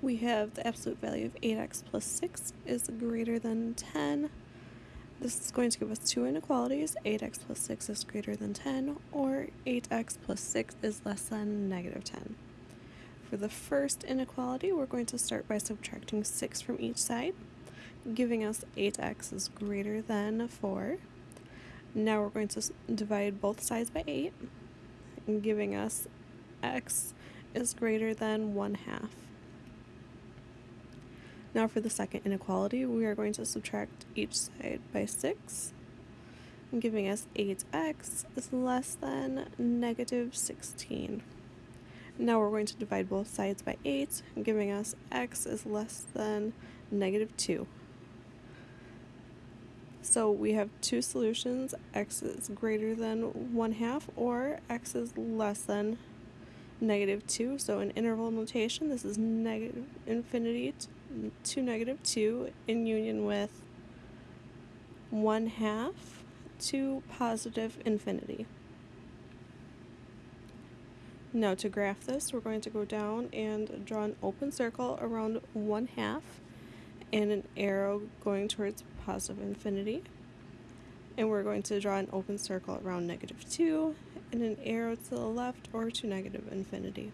we have the absolute value of 8x plus 6 is greater than 10. This is going to give us two inequalities, 8x plus 6 is greater than 10, or 8x plus 6 is less than negative 10. For the first inequality, we're going to start by subtracting 6 from each side, giving us 8x is greater than 4. Now we're going to divide both sides by 8, giving us x is greater than 1 half. Now for the second inequality, we are going to subtract each side by 6, giving us 8x is less than negative 16. Now we're going to divide both sides by 8, giving us x is less than negative 2. So we have two solutions, x is greater than 1 half or x is less than negative 2. So in interval notation, this is negative infinity to negative 2 in union with 1 half to positive infinity. Now to graph this, we're going to go down and draw an open circle around 1 half and an arrow going towards positive infinity. And we're going to draw an open circle around negative 2 and an arrow to the left or to negative infinity.